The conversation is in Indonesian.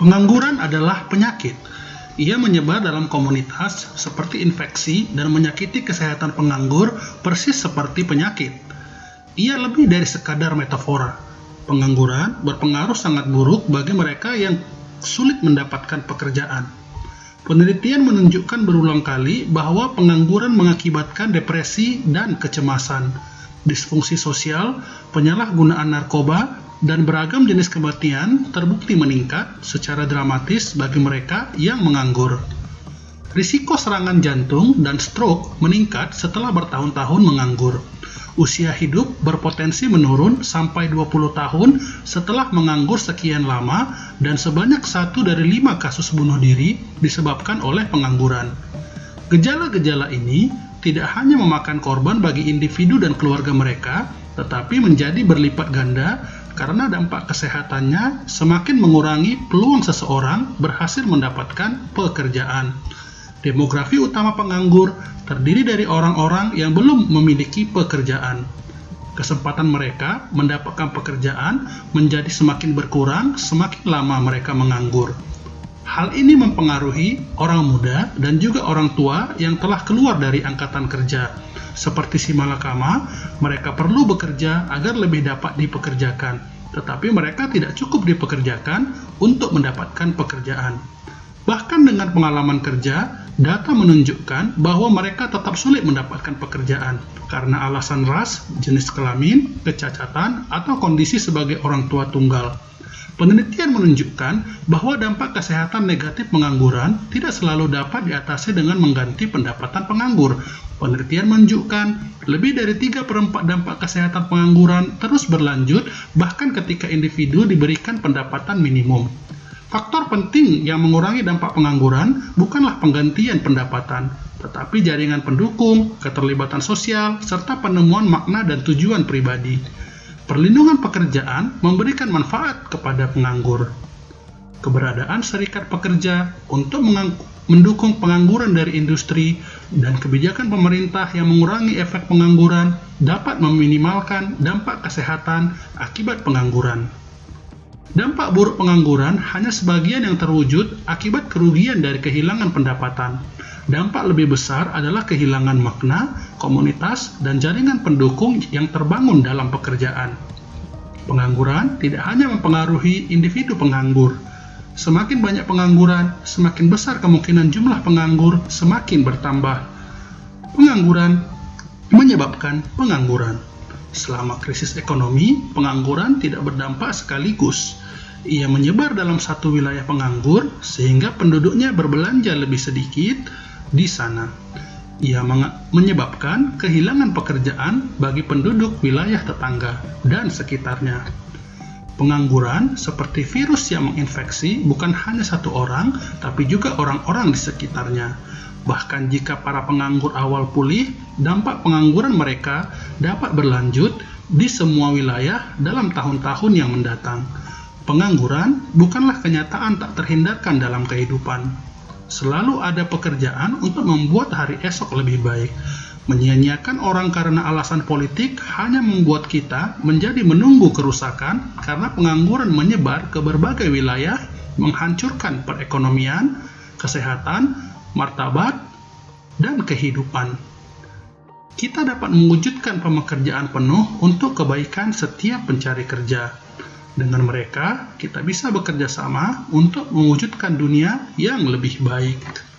Pengangguran adalah penyakit. Ia menyebar dalam komunitas seperti infeksi dan menyakiti kesehatan penganggur persis seperti penyakit. Ia lebih dari sekadar metafora. Pengangguran berpengaruh sangat buruk bagi mereka yang sulit mendapatkan pekerjaan. Penelitian menunjukkan berulang kali bahwa pengangguran mengakibatkan depresi dan kecemasan, disfungsi sosial, penyalahgunaan narkoba, dan beragam jenis kematian terbukti meningkat secara dramatis bagi mereka yang menganggur. Risiko serangan jantung dan stroke meningkat setelah bertahun-tahun menganggur. Usia hidup berpotensi menurun sampai 20 tahun setelah menganggur sekian lama dan sebanyak satu dari lima kasus bunuh diri disebabkan oleh pengangguran. Gejala-gejala ini tidak hanya memakan korban bagi individu dan keluarga mereka, tetapi menjadi berlipat ganda karena dampak kesehatannya semakin mengurangi peluang seseorang berhasil mendapatkan pekerjaan. Demografi utama penganggur terdiri dari orang-orang yang belum memiliki pekerjaan. Kesempatan mereka mendapatkan pekerjaan menjadi semakin berkurang semakin lama mereka menganggur. Hal ini mempengaruhi orang muda dan juga orang tua yang telah keluar dari angkatan kerja seperti si malakama, mereka perlu bekerja agar lebih dapat dipekerjakan, tetapi mereka tidak cukup dipekerjakan untuk mendapatkan pekerjaan. Bahkan dengan pengalaman kerja, data menunjukkan bahwa mereka tetap sulit mendapatkan pekerjaan karena alasan ras, jenis kelamin, kecacatan, atau kondisi sebagai orang tua tunggal. Penelitian menunjukkan bahwa dampak kesehatan negatif pengangguran tidak selalu dapat diatasi dengan mengganti pendapatan penganggur. Penelitian menunjukkan lebih dari 3 per 4 dampak kesehatan pengangguran terus berlanjut bahkan ketika individu diberikan pendapatan minimum. Faktor penting yang mengurangi dampak pengangguran bukanlah penggantian pendapatan, tetapi jaringan pendukung, keterlibatan sosial, serta penemuan makna dan tujuan pribadi. Perlindungan pekerjaan memberikan manfaat kepada penganggur. Keberadaan serikat pekerja untuk mendukung pengangguran dari industri dan kebijakan pemerintah yang mengurangi efek pengangguran dapat meminimalkan dampak kesehatan akibat pengangguran. Dampak buruk pengangguran hanya sebagian yang terwujud akibat kerugian dari kehilangan pendapatan. Dampak lebih besar adalah kehilangan makna, komunitas, dan jaringan pendukung yang terbangun dalam pekerjaan. Pengangguran tidak hanya mempengaruhi individu penganggur. Semakin banyak pengangguran, semakin besar kemungkinan jumlah penganggur semakin bertambah. Pengangguran menyebabkan pengangguran. Selama krisis ekonomi, pengangguran tidak berdampak sekaligus. Ia menyebar dalam satu wilayah penganggur sehingga penduduknya berbelanja lebih sedikit di sana. Ia menyebabkan kehilangan pekerjaan bagi penduduk wilayah tetangga dan sekitarnya. Pengangguran seperti virus yang menginfeksi bukan hanya satu orang, tapi juga orang-orang di sekitarnya Bahkan jika para penganggur awal pulih, dampak pengangguran mereka dapat berlanjut di semua wilayah dalam tahun-tahun yang mendatang. Pengangguran bukanlah kenyataan tak terhindarkan dalam kehidupan. Selalu ada pekerjaan untuk membuat hari esok lebih baik. Menyia-nyiakan orang karena alasan politik hanya membuat kita menjadi menunggu kerusakan karena pengangguran menyebar ke berbagai wilayah, menghancurkan perekonomian, kesehatan, martabat, dan kehidupan. Kita dapat mewujudkan pekerjaan penuh untuk kebaikan setiap pencari kerja. Dengan mereka, kita bisa bekerja sama untuk mewujudkan dunia yang lebih baik.